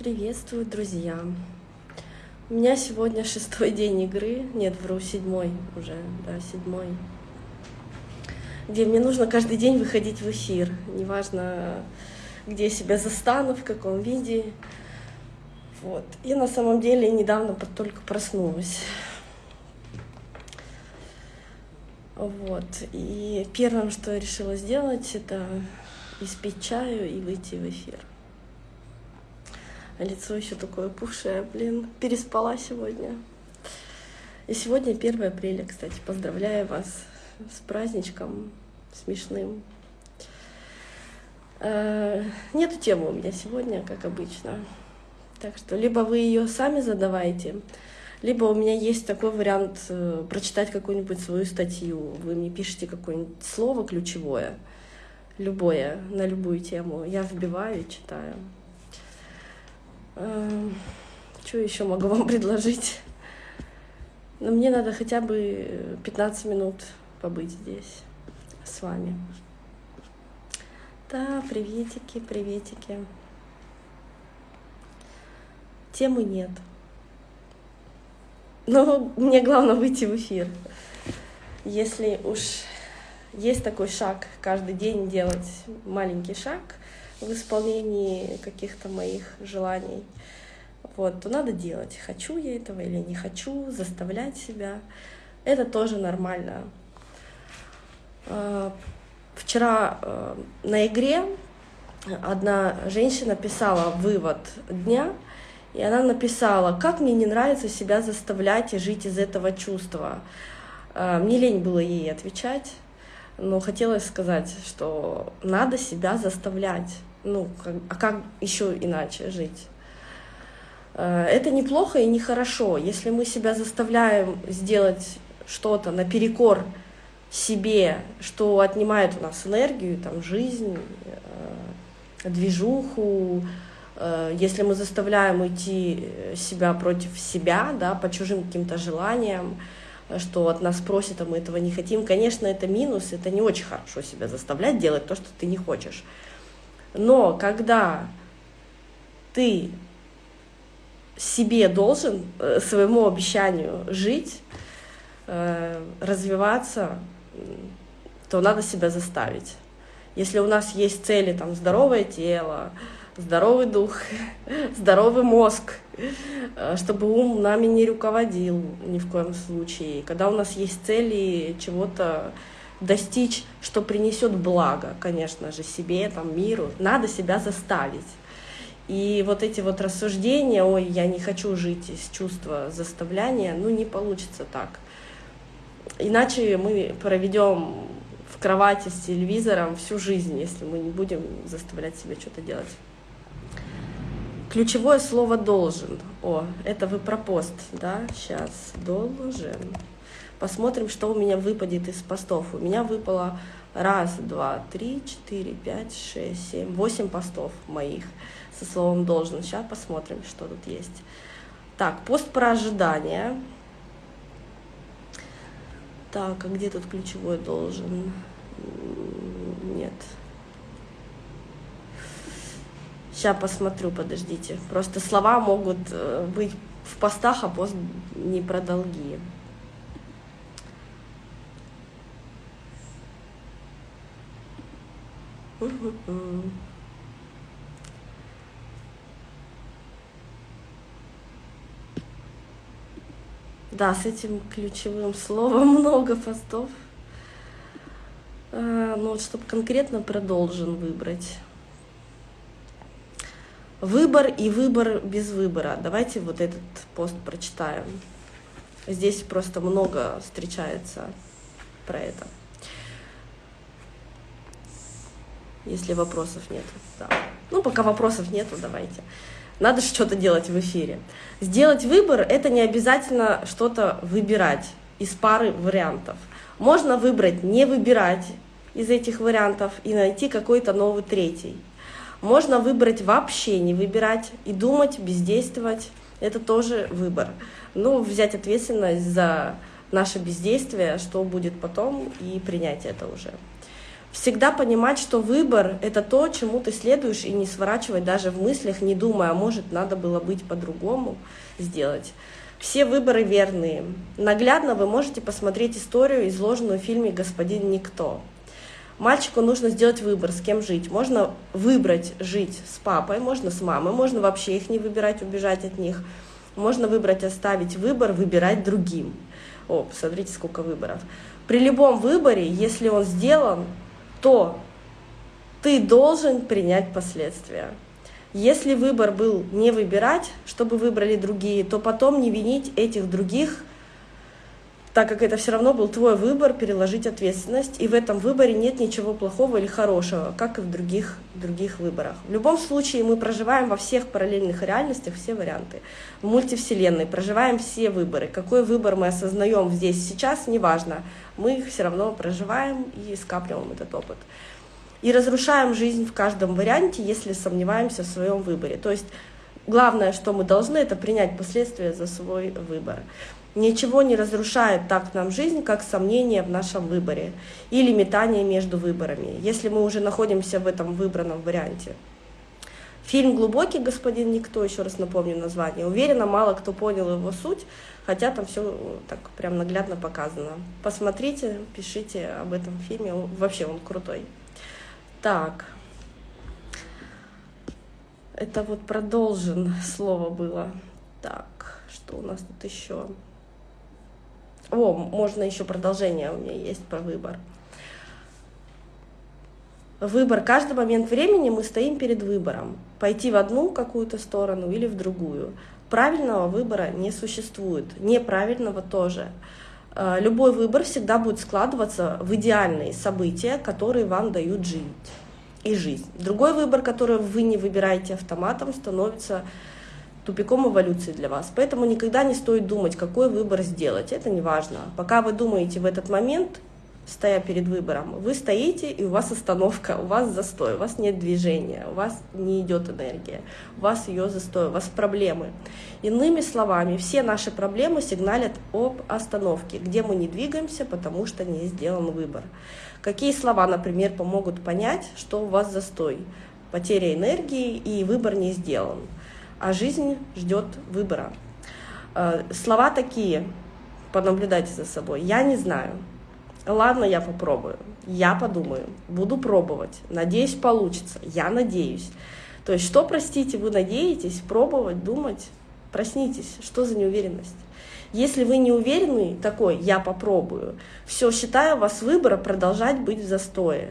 Приветствую, друзья! У меня сегодня шестой день игры, нет, вру, седьмой уже, да, седьмой, где мне нужно каждый день выходить в эфир, неважно, где себя застану, в каком виде. Вот. Я на самом деле недавно только проснулась. Вот. И первым, что я решила сделать, это испить чаю и выйти в эфир. А лицо еще такое пухшее, блин, переспала сегодня. И сегодня 1 апреля, кстати, поздравляю вас с праздничком смешным. Э, нету темы у меня сегодня, как обычно. Так что либо вы ее сами задавайте, либо у меня есть такой вариант э, прочитать какую-нибудь свою статью. Вы мне пишете какое-нибудь слово ключевое, любое, на любую тему. Я вбиваю и читаю. Эм, что еще могу вам предложить? Но мне надо хотя бы 15 минут побыть здесь с вами. Да, приветики, приветики. Темы нет. Но мне главное выйти в эфир. Если уж есть такой шаг каждый день делать маленький шаг — в исполнении каких-то моих желаний, вот, то надо делать, хочу я этого или не хочу, заставлять себя. Это тоже нормально. А, вчера э, на игре одна женщина писала вывод дня, и она написала, как мне не нравится себя заставлять и жить из этого чувства. А, мне лень было ей отвечать, но хотелось сказать, что надо себя заставлять ну, как, а как еще иначе жить? Э, это неплохо и нехорошо. Если мы себя заставляем сделать что-то наперекор себе, что отнимает у нас энергию, там, жизнь, э, движуху, э, если мы заставляем уйти себя против себя, да, по чужим каким-то желаниям, что от нас просят, а мы этого не хотим, конечно, это минус, это не очень хорошо себя заставлять делать то, что ты не хочешь. Но когда ты себе должен, э, своему обещанию жить, э, развиваться, то надо себя заставить. Если у нас есть цели, там, здоровое тело, здоровый дух, здоровый мозг, э, чтобы ум нами не руководил ни в коем случае. Когда у нас есть цели чего-то достичь, что принесет благо, конечно же, себе, там, миру, надо себя заставить. И вот эти вот рассуждения, ой, я не хочу жить из чувства заставляния, ну не получится так. Иначе мы проведем в кровати с телевизором всю жизнь, если мы не будем заставлять себя что-то делать. Ключевое слово «должен». О, это вы про пост, да? Сейчас. Должен. Посмотрим, что у меня выпадет из постов. У меня выпало раз, два, три, четыре, пять, шесть, семь, восемь постов моих со словом «должен». Сейчас посмотрим, что тут есть. Так, пост про ожидание. Так, а где тут ключевой должен? Нет. Сейчас посмотрю, подождите. Просто слова могут э, быть в постах, а пост не про долги. Да, с этим ключевым словом много постов. А, ну вот, чтобы конкретно продолжен выбрать. Выбор и выбор без выбора. Давайте вот этот пост прочитаем. Здесь просто много встречается про это. Если вопросов нет. Да. Ну, пока вопросов нету, давайте. Надо что-то делать в эфире. Сделать выбор — это не обязательно что-то выбирать из пары вариантов. Можно выбрать не выбирать из этих вариантов и найти какой-то новый третий. Можно выбрать вообще не выбирать и думать, бездействовать. Это тоже выбор. Ну, взять ответственность за наше бездействие, что будет потом, и принять это уже. Всегда понимать, что выбор — это то, чему ты следуешь, и не сворачивать даже в мыслях, не думая, а может, надо было быть по-другому сделать. Все выборы верные. Наглядно вы можете посмотреть историю, изложенную в фильме «Господин Никто». Мальчику нужно сделать выбор, с кем жить. Можно выбрать жить с папой, можно с мамой, можно вообще их не выбирать, убежать от них. Можно выбрать оставить выбор, выбирать другим. О, посмотрите, сколько выборов. При любом выборе, если он сделан, то ты должен принять последствия. Если выбор был не выбирать, чтобы выбрали другие, то потом не винить этих других так как это все равно был твой выбор, переложить ответственность, и в этом выборе нет ничего плохого или хорошего, как и в других, других выборах. В любом случае мы проживаем во всех параллельных реальностях все варианты. В мультивселенной проживаем все выборы. Какой выбор мы осознаем здесь, сейчас, неважно. Мы их все равно проживаем и скапливаем этот опыт. И разрушаем жизнь в каждом варианте, если сомневаемся в своем выборе. То есть главное, что мы должны, это принять последствия за свой выбор. Ничего не разрушает так нам жизнь, как сомнение в нашем выборе или метание между выборами, если мы уже находимся в этом выбранном варианте. Фильм «Глубокий господин Никто», еще раз напомню название, уверена, мало кто понял его суть, хотя там все так прям наглядно показано. Посмотрите, пишите об этом фильме, вообще он крутой. Так, это вот продолжен слово было. Так, что у нас тут еще? О, можно еще продолжение у меня есть про выбор. Выбор. Каждый момент времени мы стоим перед выбором. Пойти в одну какую-то сторону или в другую. Правильного выбора не существует. Неправильного тоже. Э, любой выбор всегда будет складываться в идеальные события, которые вам дают жить и жизнь. Другой выбор, который вы не выбираете автоматом, становится тупиком эволюции для вас. Поэтому никогда не стоит думать, какой выбор сделать. Это не важно. Пока вы думаете в этот момент, стоя перед выбором, вы стоите, и у вас остановка, у вас застой, у вас нет движения, у вас не идет энергия, у вас ее застой, у вас проблемы. Иными словами, все наши проблемы сигналят об остановке, где мы не двигаемся, потому что не сделан выбор. Какие слова, например, помогут понять, что у вас застой? Потеря энергии и выбор не сделан а жизнь ждет выбора. Э, слова такие, понаблюдайте за собой. Я не знаю. Ладно, я попробую. Я подумаю. Буду пробовать. Надеюсь, получится. Я надеюсь. То есть, что, простите, вы надеетесь пробовать, думать? Проснитесь. Что за неуверенность? Если вы не уверены, такой, я попробую, все, считаю вас выбора продолжать быть в застое.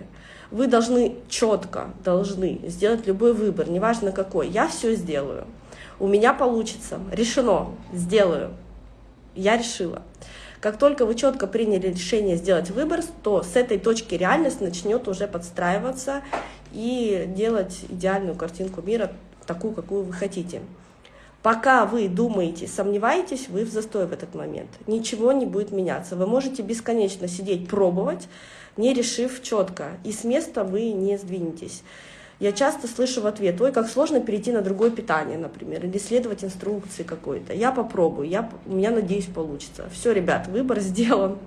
Вы должны четко, должны сделать любой выбор, неважно какой. Я все сделаю у меня получится, решено, сделаю, я решила. Как только вы четко приняли решение сделать выбор, то с этой точки реальность начнет уже подстраиваться и делать идеальную картинку мира, такую, какую вы хотите. Пока вы думаете, сомневаетесь, вы в застой в этот момент. Ничего не будет меняться. Вы можете бесконечно сидеть, пробовать, не решив четко, и с места вы не сдвинетесь. Я часто слышу в ответ, ой, как сложно перейти на другое питание, например, или следовать инструкции какой-то. Я попробую, я, у меня, надеюсь, получится. Все, ребят, выбор сделан.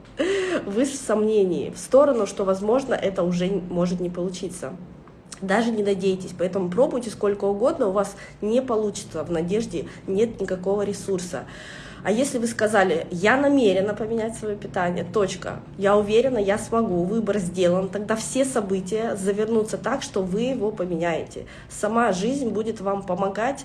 Вы в сомнении, в сторону, что, возможно, это уже может не получиться. Даже не надейтесь, поэтому пробуйте сколько угодно, у вас не получится, в надежде нет никакого ресурса. А если вы сказали, я намерена поменять свое питание, точка, я уверена, я смогу, выбор сделан, тогда все события завернутся так, что вы его поменяете. Сама жизнь будет вам помогать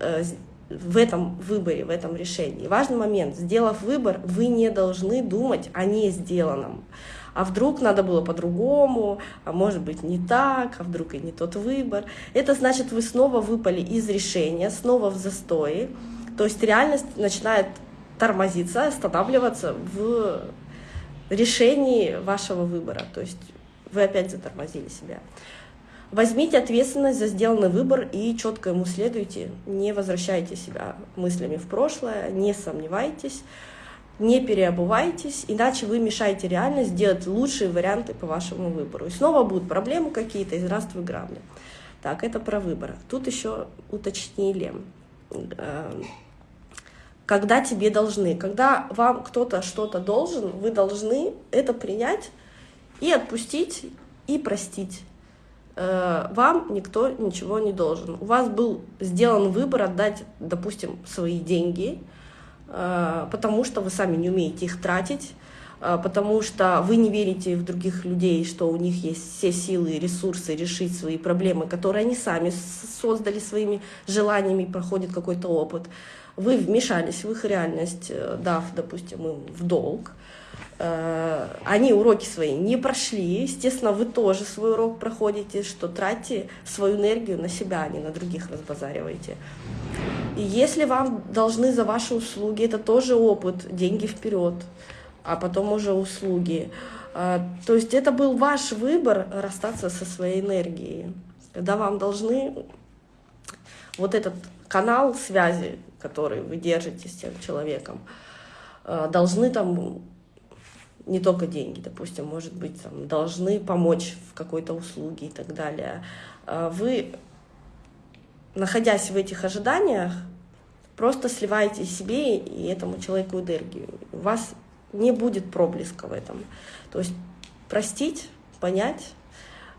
э, в этом выборе, в этом решении. Важный момент, сделав выбор, вы не должны думать о не сделанном. А вдруг надо было по-другому, а может быть не так, а вдруг и не тот выбор. Это значит, вы снова выпали из решения, снова в застое, то есть реальность начинает тормозиться, останавливаться в решении вашего выбора. То есть вы опять затормозили себя. Возьмите ответственность за сделанный выбор и четко ему следуйте. Не возвращайте себя мыслями в прошлое, не сомневайтесь, не переобувайтесь, иначе вы мешаете реальность сделать лучшие варианты по вашему выбору. И снова будут проблемы какие-то, и здравствуй грабли. Так, это про выбор. Тут еще уточнили э, когда тебе должны. Когда вам кто-то что-то должен, вы должны это принять и отпустить, и простить. Э, вам никто ничего не должен. У вас был сделан выбор отдать, допустим, свои деньги, э, потому что вы сами не умеете их тратить, э, потому что вы не верите в других людей, что у них есть все силы и ресурсы решить свои проблемы, которые они сами создали своими желаниями, проходит какой-то опыт. Вы вмешались в их реальность, дав, допустим, им в долг, Э, они уроки свои не прошли, естественно, вы тоже свой урок проходите, что тратьте свою энергию на себя, а не на других разбазаривайте. И если вам должны за ваши услуги, это тоже опыт, деньги вперед, а потом уже услуги. Э, то есть это был ваш выбор расстаться со своей энергией. Когда вам должны вот этот канал связи, который вы держите с тем человеком, э, должны там не только деньги, допустим, может быть, там, должны помочь в какой-то услуге и так далее. А вы, находясь в этих ожиданиях, просто сливаете себе и этому человеку энергию. У вас не будет проблеска в этом. То есть простить, понять,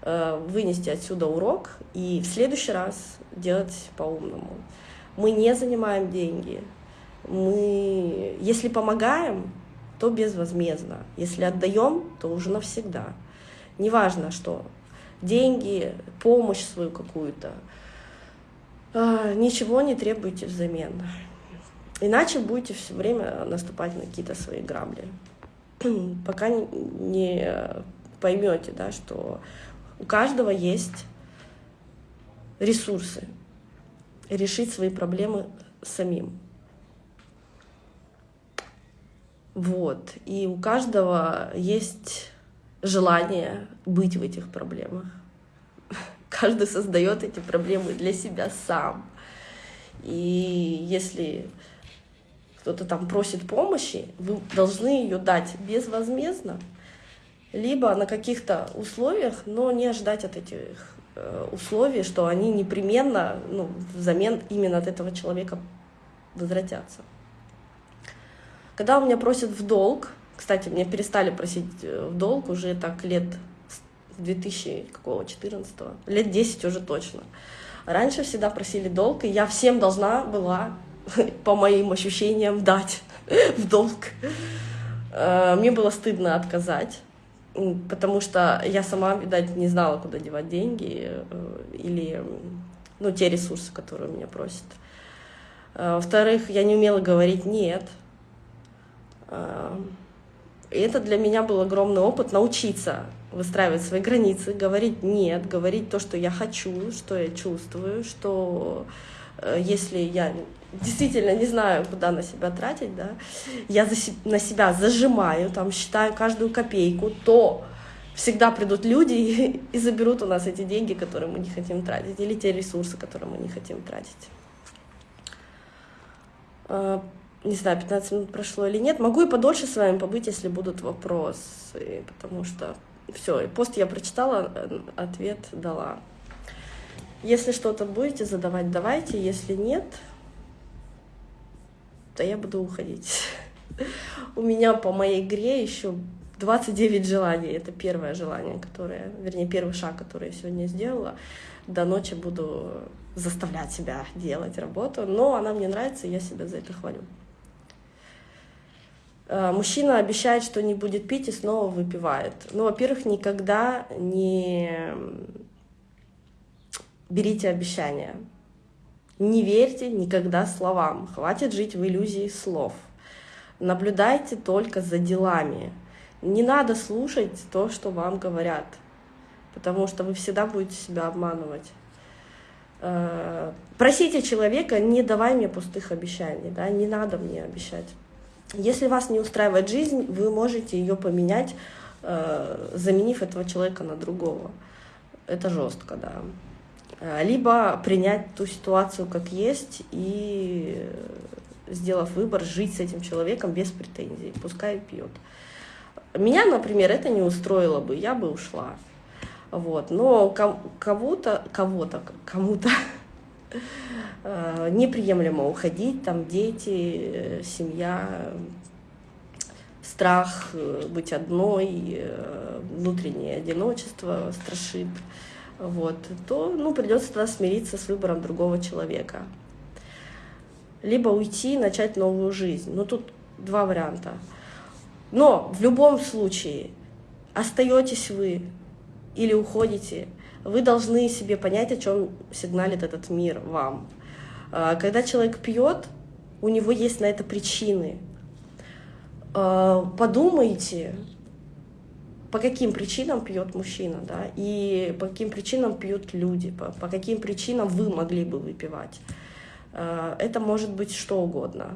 э, вынести отсюда урок и в следующий раз делать по-умному. Мы не занимаем деньги. Мы, если помогаем, то безвозмездно. Если отдаем, то уже навсегда. Неважно, что деньги, помощь свою какую-то, а, ничего не требуйте взамен. Иначе будете все время наступать на какие-то свои грабли. Пока не поймете, да, что у каждого есть ресурсы решить свои проблемы самим. Вот. И у каждого есть желание быть в этих проблемах. Каждый создает эти проблемы для себя сам. И если кто-то там просит помощи, вы должны ее дать безвозмездно, либо на каких-то условиях, но не ожидать от этих э, условий, что они непременно ну, взамен именно от этого человека возвратятся. Когда у меня просят в долг, кстати, меня перестали просить э, в долг уже так лет 2014 лет 10 уже точно. Раньше всегда просили долг, и я всем должна была, по моим ощущениям, дать в долг. Э, мне было стыдно отказать, потому что я сама, видать, не знала, куда девать деньги э, или ну, те ресурсы, которые меня просят. Во-вторых, я не умела говорить «нет», и это для меня был огромный опыт научиться выстраивать свои границы, говорить «нет», говорить то, что я хочу, что я чувствую, что э, если я действительно не знаю, куда на себя тратить, да, я за, на себя зажимаю, там, считаю каждую копейку, то всегда придут люди и, и заберут у нас эти деньги, которые мы не хотим тратить, или те ресурсы, которые мы не хотим тратить. А, не знаю, 15 минут прошло или нет. Могу и подольше с вами побыть, если будут вопросы, потому что все, пост я прочитала, э, ответ дала. Если что-то будете задавать, давайте. Если нет, то я буду уходить. У меня по моей игре еще 29 желаний. Это первое желание, которое, вернее, первый шаг, который я сегодня сделала. До ночи буду заставлять себя делать работу, но она мне нравится, и я себя за это хвалю. Э, мужчина обещает, что не будет пить и снова выпивает. Ну, во-первых, никогда не берите обещания. Не верьте никогда словам. Хватит жить в иллюзии слов. Наблюдайте только за делами. Не надо слушать то, что вам говорят, потому что вы всегда будете себя обманывать. Э, просите человека, не давай мне пустых обещаний, да, не надо мне обещать. Если вас не устраивает жизнь, вы можете ее поменять, э, заменив этого человека на другого. Это жестко, да. Э, либо принять ту ситуацию как есть и, сделав выбор, жить с этим человеком без претензий, пускай пьет. Меня, например, это не устроило бы, я бы ушла. Вот. Но кому-то, кого-то, кому-то Э, неприемлемо уходить, там дети, э, семья, страх э, быть одной, внутреннее одиночество страшит, вот, то ну, придется тогда смириться с выбором другого человека. Либо уйти и начать новую жизнь. Ну, тут два варианта. Но в любом случае остаетесь вы или уходите, вы должны себе понять, о чем сигналит этот мир вам. А, когда человек пьет, у него есть на это причины. А, подумайте, по каким причинам пьет мужчина, да, и по каким причинам пьют люди, по, по каким причинам вы могли бы выпивать. А, это может быть что угодно.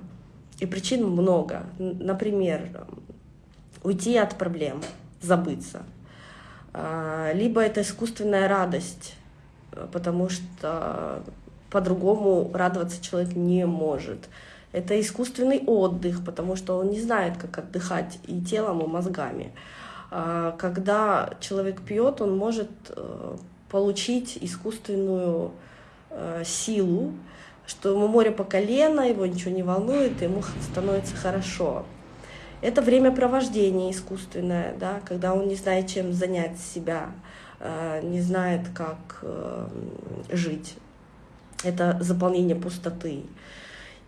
И причин много. Например, уйти от проблем, забыться. А, либо это искусственная радость, потому что по-другому радоваться человек не может. Это искусственный отдых, потому что он не знает, как отдыхать и телом, и мозгами. А, когда человек пьет, он может э, получить искусственную э, силу, что ему море по колено, его ничего не волнует, ему становится хорошо. Это времяпровождение искусственное, да, когда он не знает, чем занять себя, э, не знает, как жить. Это заполнение пустоты.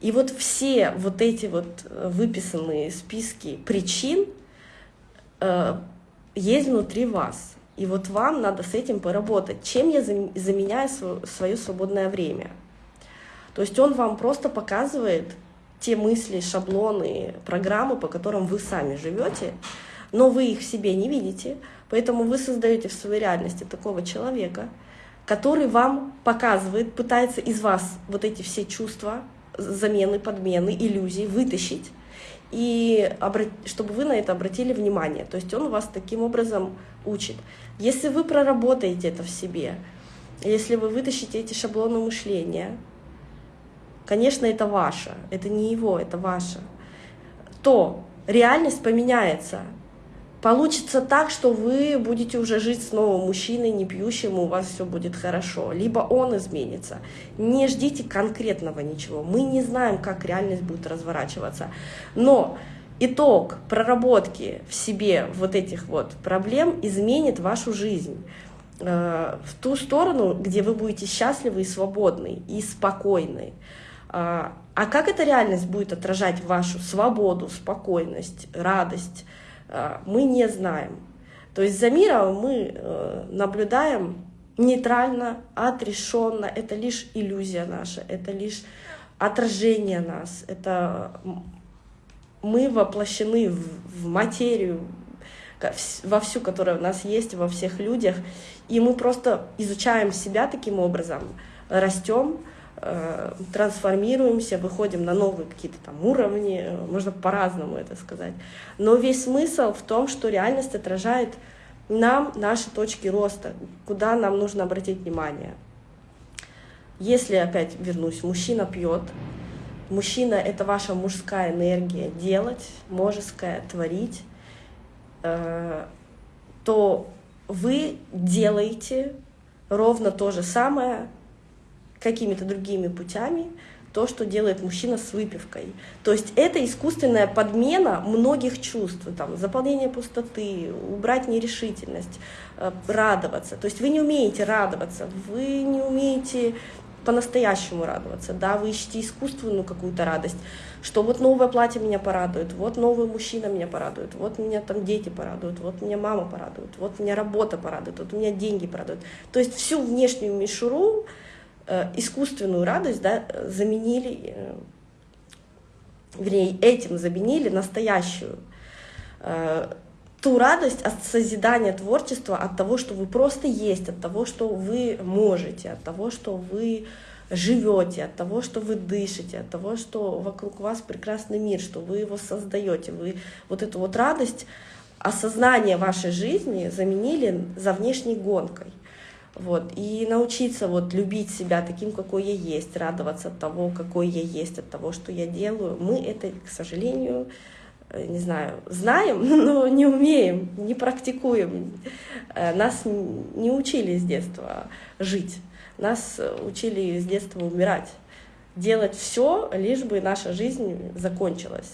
И вот все вот эти вот выписанные списки причин есть внутри вас. И вот вам надо с этим поработать. Чем я заменяю свое свободное время? То есть он вам просто показывает те мысли, шаблоны, программы, по которым вы сами живете, но вы их в себе не видите, поэтому вы создаете в своей реальности такого человека, который вам показывает, пытается из вас вот эти все чувства, замены, подмены, иллюзии вытащить, и чтобы вы на это обратили внимание. То есть он вас таким образом учит. Если вы проработаете это в себе, если вы вытащите эти шаблоны мышления, конечно, это ваше, это не его, это ваше, то реальность поменяется, Получится так, что вы будете уже жить с новым мужчиной, не пьющим, и у вас все будет хорошо. Либо он изменится. Не ждите конкретного ничего. Мы не знаем, как реальность будет разворачиваться. Но итог проработки в себе вот этих вот проблем изменит вашу жизнь э, в ту сторону, где вы будете счастливы и свободны, и спокойны. А, а как эта реальность будет отражать вашу свободу, спокойность, радость, мы не знаем. То есть за миром мы э, наблюдаем нейтрально, отрешенно. Это лишь иллюзия наша, это лишь отражение нас. Это мы воплощены в материю, во всю, которая у нас есть, во всех людях. И мы просто изучаем себя таким образом, растем, трансформируемся, выходим на новые какие-то там уровни, э, можно по-разному это сказать. Но весь смысл в том, что реальность отражает нам наши точки роста, куда нам нужно обратить внимание. Если, опять вернусь, мужчина пьет, мужчина — это ваша мужская энергия делать, мужская творить, э, то вы делаете ровно то же самое, какими-то другими путями то, что делает мужчина с выпивкой. То есть это искусственная подмена многих чувств, там, заполнение пустоты, убрать нерешительность, э, радоваться. То есть вы не умеете радоваться, вы не умеете по-настоящему радоваться, да, вы ищете искусственную какую-то радость, что вот новое платье меня порадует, вот новый мужчина меня порадует, вот меня там дети порадуют, вот меня мама порадует, вот меня работа порадует, вот меня деньги порадуют. То есть всю внешнюю мишуру, искусственную радость да, заменили, э, вернее, этим заменили настоящую. Э, ту радость от созидания творчества, от того, что вы просто есть, от того, что вы можете, от того, что вы живете, от того, что вы дышите, от того, что вокруг вас прекрасный мир, что вы его создаете. Вы вот эту вот радость, осознание вашей жизни заменили за внешней гонкой. Вот. И научиться вот любить себя таким, какой я есть, радоваться от того, какой я есть, от того, что я делаю. Мы это, к сожалению, э, не знаю, знаем, но не умеем, не практикуем. Э, нас не учили с детства жить, нас учили с детства умирать, делать все, лишь бы наша жизнь закончилась.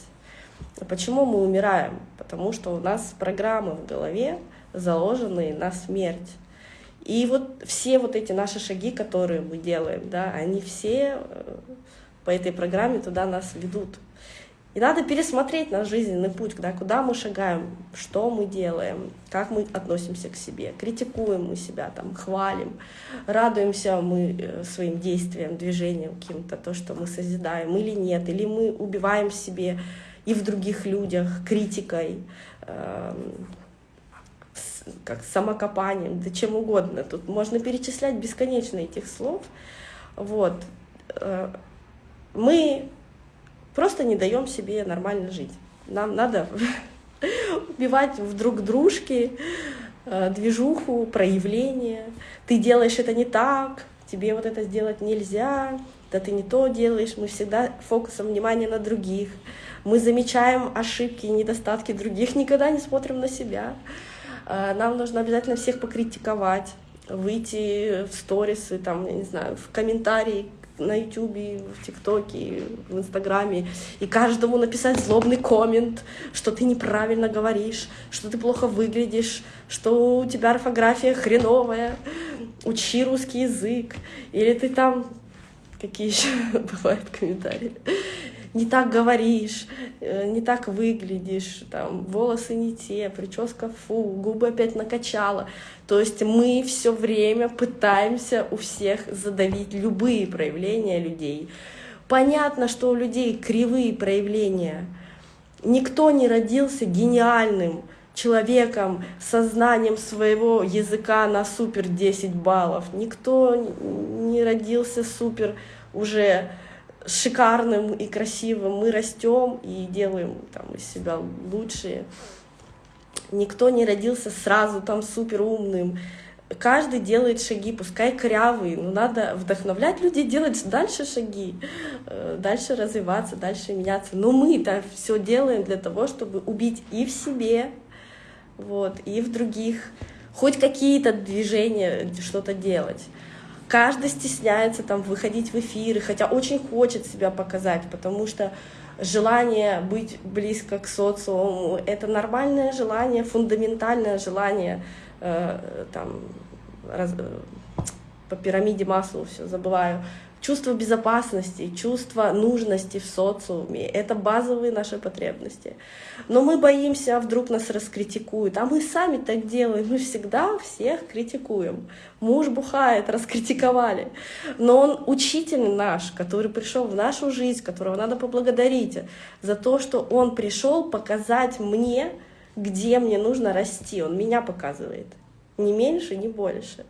Почему мы умираем? Потому что у нас программы в голове заложены на смерть. И вот все вот эти наши шаги, которые мы делаем, да, они все э, по этой программе туда нас ведут. И надо пересмотреть наш жизненный путь, да, куда мы шагаем, что мы делаем, как мы относимся к себе, критикуем мы себя, там, хвалим, радуемся мы э, своим действиям, движениям каким-то, то, что мы созидаем или нет, или мы убиваем себе и в других людях критикой, э, как самокопанием, да чем угодно. Тут можно перечислять бесконечно этих слов. Вот. Э, мы просто не даем себе нормально жить. Нам надо убивать в друг дружке э, движуху, проявление. Ты делаешь это не так, тебе вот это сделать нельзя, да ты не то делаешь. Мы всегда фокусом внимания на других. Мы замечаем ошибки и недостатки других, никогда не смотрим на себя. Э, нам нужно обязательно всех покритиковать, выйти в сторисы, там, я не знаю, в комментарии на ютубе, в тиктоке, в инстаграме, и каждому написать злобный коммент, что ты неправильно говоришь, что ты плохо выглядишь, что у тебя орфография хреновая, учи русский язык, или ты там какие еще бывают комментарии не так говоришь, э, не так выглядишь, там, волосы не те, прическа фу, губы опять накачала. То есть мы все время пытаемся у всех задавить любые проявления людей. Понятно, что у людей кривые проявления. Никто не родился гениальным человеком со знанием своего языка на супер 10 баллов. Никто не родился супер уже шикарным и красивым, мы растем и делаем там, из себя лучшие. Никто не родился сразу там супер умным. Каждый делает шаги, пускай корявые, но надо вдохновлять людей делать дальше шаги, э, дальше развиваться, дальше меняться. Но мы-то все делаем для того, чтобы убить и в себе, вот, и в других, хоть какие-то движения, что-то делать каждый стесняется там выходить в эфиры, хотя очень хочет себя показать, потому что желание быть близко к социуму — это нормальное желание, фундаментальное желание э, там, раз, э, по пирамиде Маслоу все забываю, чувство безопасности, чувство нужности в социуме. Это базовые наши потребности. Но мы боимся, а вдруг нас раскритикуют. А мы сами так делаем. Мы всегда всех критикуем. Муж бухает, раскритиковали. Но он учитель наш, который пришел в нашу жизнь, которого надо поблагодарить за то, что он пришел показать мне, где мне нужно расти. Он меня показывает. Не меньше, не больше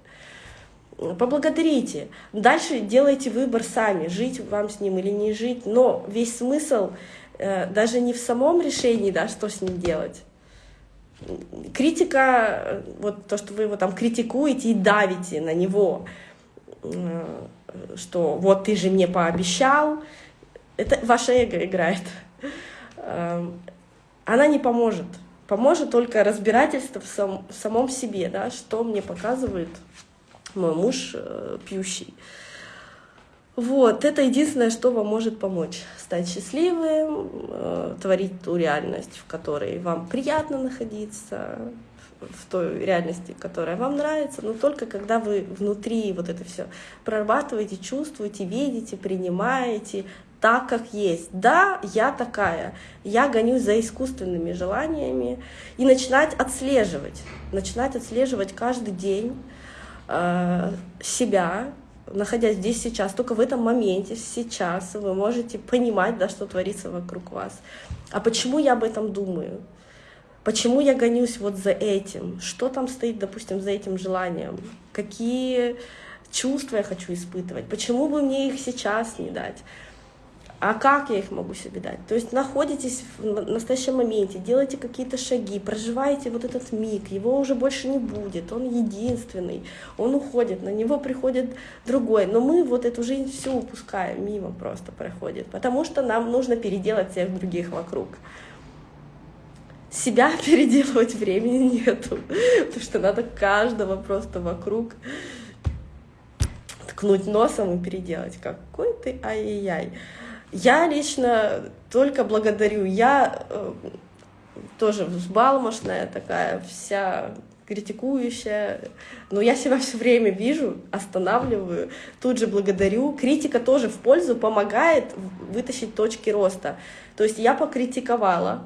поблагодарите. Дальше делайте выбор сами, жить вам с ним или не жить. Но весь смысл э, даже не в самом решении, да, что с ним делать. Критика, э, вот то, что вы его там критикуете и давите на него, э, что вот ты же мне пообещал, это ваше эго играет. Эм, она не поможет. Поможет только разбирательство в, сам, в самом себе, да, что мне показывает мой муж э, пьющий. Вот, это единственное, что вам может помочь стать счастливым, э, творить ту реальность, в которой вам приятно находиться, в той реальности, которая вам нравится, но только когда вы внутри вот это все прорабатываете, чувствуете, видите, принимаете так, как есть. Да, я такая, я гонюсь за искусственными желаниями и начинать отслеживать, начинать отслеживать каждый день, себя, находясь здесь сейчас, только в этом моменте, сейчас, вы можете понимать, да, что творится вокруг вас. А почему я об этом думаю? Почему я гонюсь вот за этим? Что там стоит, допустим, за этим желанием? Какие чувства я хочу испытывать? Почему бы мне их сейчас не дать? А как я их могу себе дать? То есть находитесь в настоящем моменте, делайте какие-то шаги, проживаете вот этот миг, его уже больше не будет, он единственный, он уходит, на него приходит другой, но мы вот эту жизнь всю упускаем, мимо просто проходит, потому что нам нужно переделать всех других вокруг. Себя переделывать времени нету, потому что надо каждого просто вокруг ткнуть носом и переделать. Какой ты ай-яй-яй. Я лично только благодарю. Я э, тоже взбалмошная такая, вся критикующая, но я себя все время вижу, останавливаю, тут же благодарю. Критика тоже в пользу помогает вытащить точки роста. То есть я покритиковала,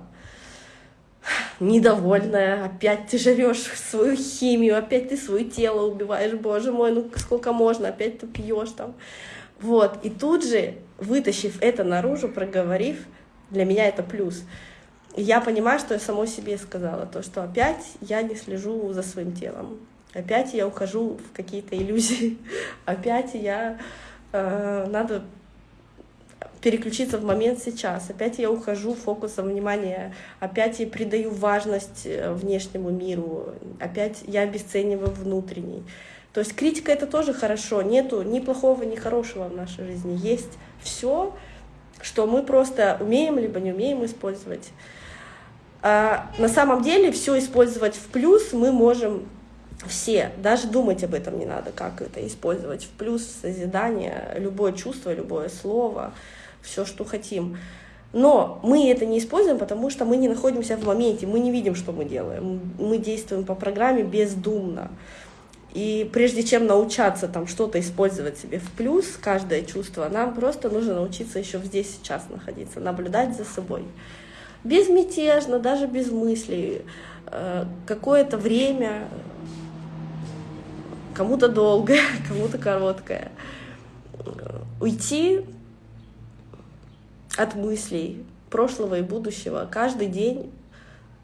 недовольная, опять ты живешь свою химию, опять ты свое тело убиваешь, боже мой, ну сколько можно, опять ты пьешь там. Вот, и тут же, вытащив это наружу, проговорив, для меня это плюс я понимаю, что я самой себе сказала, то, что опять я не слежу за своим телом, опять я ухожу в какие-то иллюзии, опять я э, надо переключиться в момент сейчас, опять я ухожу фокусом внимания, опять я придаю важность э, внешнему миру, опять я обесцениваю внутренний. То есть критика это тоже хорошо, нету ни плохого, ни хорошего в нашей жизни, есть все, что мы просто умеем либо не умеем использовать. А на самом деле все использовать в плюс мы можем все, даже думать об этом не надо, как это использовать в плюс, созидание, любое чувство, любое слово, все, что хотим. Но мы это не используем, потому что мы не находимся в моменте, мы не видим, что мы делаем. Мы действуем по программе бездумно. И прежде чем научаться там что-то использовать себе в плюс, каждое чувство, нам просто нужно научиться еще здесь сейчас находиться, наблюдать за собой. Безмятежно, даже без мыслей, э, какое-то время, кому-то долгое, кому-то короткое, уйти от мыслей прошлого и будущего каждый день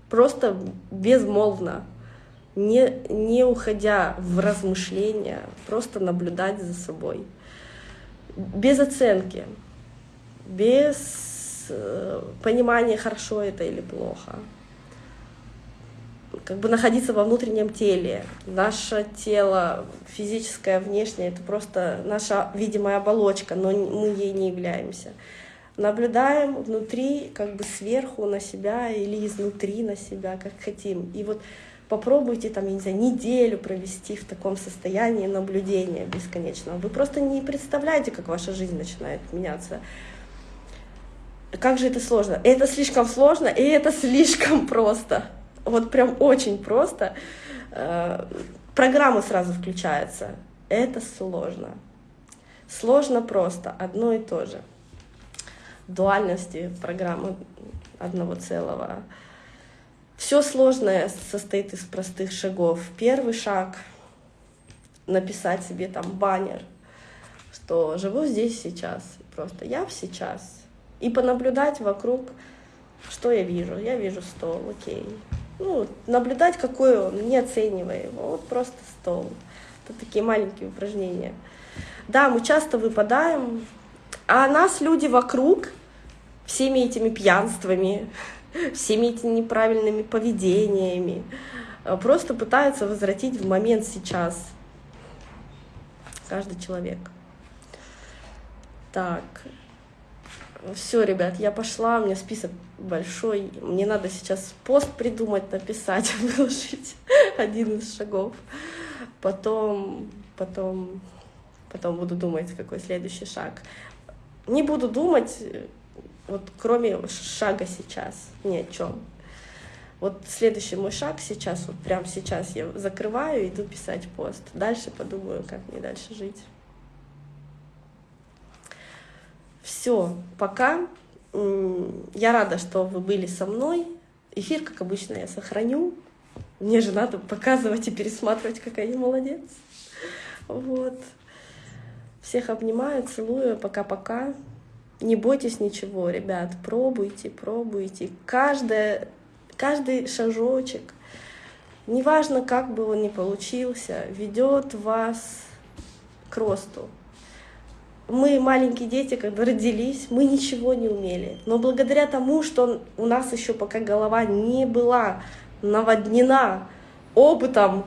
просто безмолвно, не, не уходя в размышления, просто наблюдать за собой, без оценки, без Э, понимание, хорошо это или плохо. Как бы находиться во внутреннем теле. Наше тело физическое, внешнее, это просто наша видимая оболочка, но мы ей не являемся. Наблюдаем внутри, как бы сверху на себя или изнутри на себя, как хотим. И вот попробуйте там, я не знаю, неделю провести в таком состоянии наблюдения бесконечного. Вы просто не представляете, как ваша жизнь начинает меняться как же это сложно? Это слишком сложно, и это слишком просто. Вот прям очень просто. Э, программа сразу включается. Это сложно. Сложно просто, одно и то же. Дуальности программы одного целого. Все сложное состоит из простых шагов. Первый шаг — написать себе там баннер, что живу здесь сейчас. Просто я сейчас — и понаблюдать вокруг, что я вижу. Я вижу стол, окей. Ну, наблюдать, какой он, не оценивая его, вот просто стол. Это такие маленькие упражнения. Да, мы часто выпадаем, а нас люди вокруг всеми этими пьянствами, всеми этими неправильными поведениями э, просто пытаются возвратить в момент сейчас каждый человек. Так, все, ребят, я пошла, у меня список большой, мне надо сейчас пост придумать, написать, выложить один из шагов. Потом, потом, потом буду думать, какой следующий шаг. Не буду думать, вот кроме шага сейчас, ни о чем. Вот следующий мой шаг сейчас, вот прямо сейчас я закрываю, иду писать пост. Дальше подумаю, как мне дальше жить. Все, пока. Я рада, что вы были со мной. Эфир, как обычно, я сохраню. Мне же надо показывать и пересматривать, какая я молодец. Вот. Всех обнимаю, целую. Пока-пока. Не бойтесь ничего, ребят. Пробуйте, пробуйте. Каждая, каждый шажочек, неважно, как бы он ни получился, ведет вас к росту. Мы, маленькие дети, когда родились, мы ничего не умели. Но благодаря тому, что у нас еще пока голова не была наводнена опытом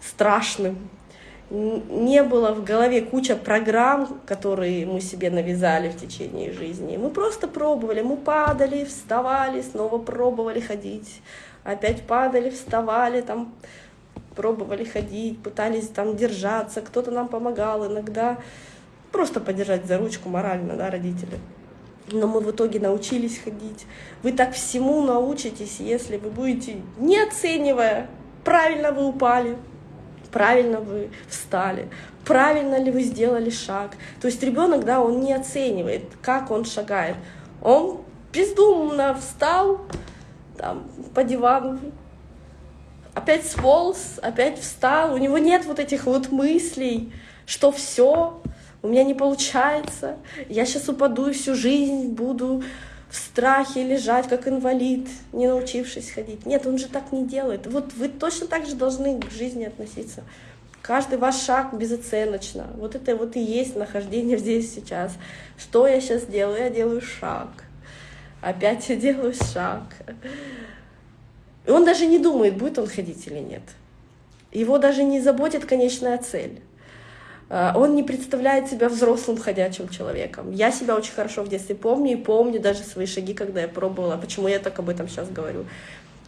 страшным, не было в голове куча программ, которые мы себе навязали в течение жизни. Мы просто пробовали, мы падали, вставали, снова пробовали ходить, опять падали, вставали, там пробовали ходить, пытались там держаться, кто-то нам помогал, иногда просто поддержать за ручку морально, да, родители. но мы в итоге научились ходить. Вы так всему научитесь, если вы будете, не оценивая, правильно вы упали, правильно вы встали, правильно ли вы сделали шаг. То есть ребенок, да, он не оценивает, как он шагает. Он бездумно встал там, по дивану, опять сполз, опять встал. У него нет вот этих вот мыслей, что все, у меня не получается, я сейчас упаду и всю жизнь буду в страхе лежать, как инвалид, не научившись ходить. Нет, он же так не делает. Вот вы точно так же должны к жизни относиться. Каждый ваш шаг безоценочно. Вот это вот и есть нахождение здесь сейчас. Что я сейчас делаю? Я делаю шаг. Опять я делаю шаг. И он даже не думает, будет он ходить или нет. Его даже не заботит конечная цель. А, он не представляет себя взрослым ходячим человеком. Я себя очень хорошо в детстве помню и помню даже свои шаги, когда я пробовала. Почему я так об этом сейчас говорю?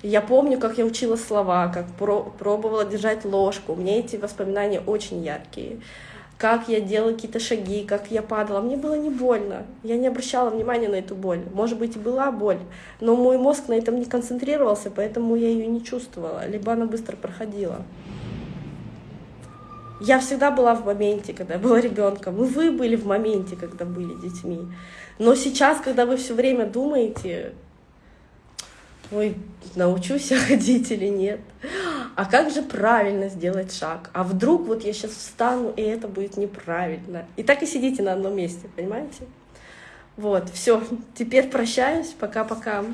Я помню, как я учила слова, как пробовала держать ложку. Мне эти воспоминания очень яркие. Как я делала какие-то шаги, как я падала. Мне было не больно. Я не обращала внимания на эту боль. Может быть, и была боль, но мой мозг на этом не концентрировался, поэтому я ее не чувствовала. Либо она быстро проходила. Я всегда была в моменте, когда была ребенком. И вы были в моменте, когда были детьми. Но сейчас, когда вы все время думаете, ой, научусь я ходить или нет, а как же правильно сделать шаг? А вдруг вот я сейчас встану, и это будет неправильно. И так и сидите на одном месте, понимаете? Вот, все, теперь прощаюсь, пока-пока.